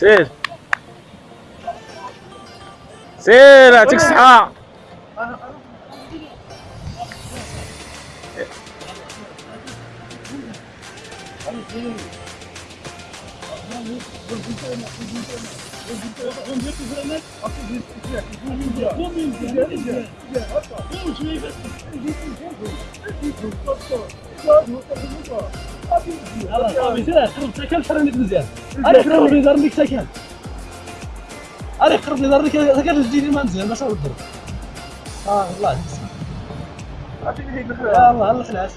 سير. سير يعطيك الصحة. سير قرب سكن حرنيك مزيان أنا قرب لي دار لك سكن أنا قرب لي دار لك سكن تجيني ما مزيان باش نضرب آه والله الله الله خلع